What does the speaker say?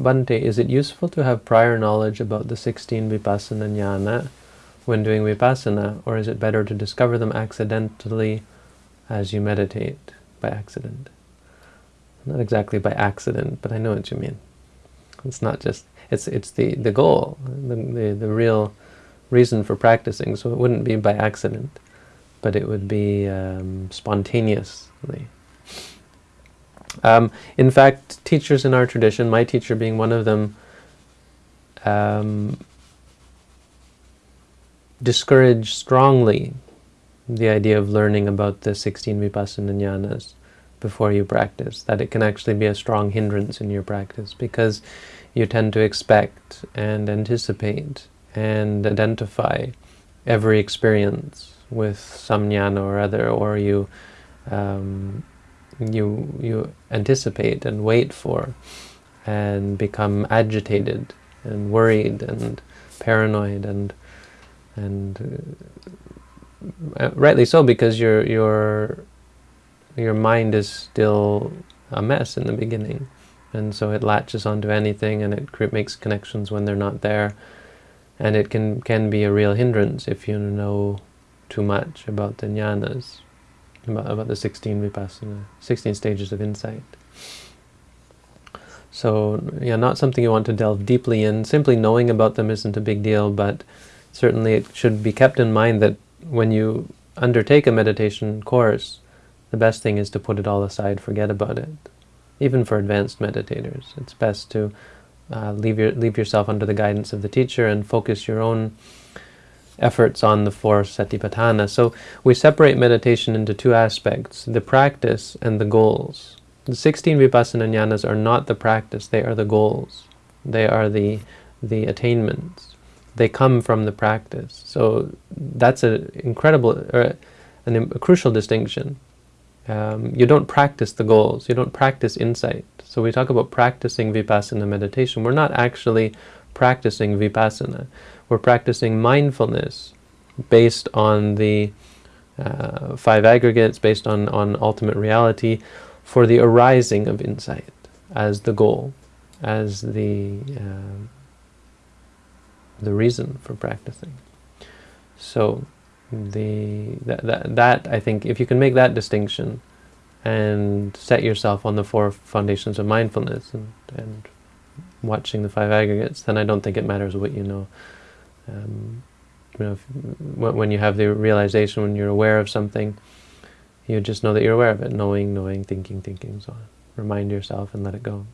Bhante, is it useful to have prior knowledge about the 16 vipassana jnana when doing vipassana, or is it better to discover them accidentally as you meditate by accident? Not exactly by accident, but I know what you mean. It's not just, it's it's the, the goal, the, the, the real reason for practicing, so it wouldn't be by accident, but it would be um, spontaneously. Um, in fact, teachers in our tradition, my teacher being one of them, um, discourage strongly the idea of learning about the 16 vipassana jnanas before you practice, that it can actually be a strong hindrance in your practice because you tend to expect and anticipate and identify every experience with some jnana or other, or you um, you you anticipate and wait for, and become agitated and worried and paranoid and and uh, rightly so because your your your mind is still a mess in the beginning. And so it latches onto anything and it makes connections when they're not there. And it can can be a real hindrance if you know too much about the jnanas about, about the 16 vipassana 16 stages of insight so yeah not something you want to delve deeply in simply knowing about them isn't a big deal but certainly it should be kept in mind that when you undertake a meditation course the best thing is to put it all aside forget about it even for advanced meditators. It's best to uh, leave, your, leave yourself under the guidance of the teacher and focus your own efforts on the four satipatthana. So we separate meditation into two aspects, the practice and the goals. The 16 vipassana jnanas are not the practice, they are the goals. They are the, the attainments. They come from the practice. So that's an incredible, or an, a crucial distinction. Um, you don't practice the goals, you don't practice insight. So we talk about practicing vipassana meditation. We're not actually practicing vipassana. We're practicing mindfulness based on the uh, five aggregates, based on, on ultimate reality, for the arising of insight as the goal, as the, uh, the reason for practicing. So the that, that, that I think if you can make that distinction and set yourself on the four foundations of mindfulness and, and watching the five aggregates, then I don't think it matters what you know. Um, you know, if, when you have the realization, when you're aware of something, you just know that you're aware of it, knowing, knowing, thinking, thinking, so on. Remind yourself and let it go.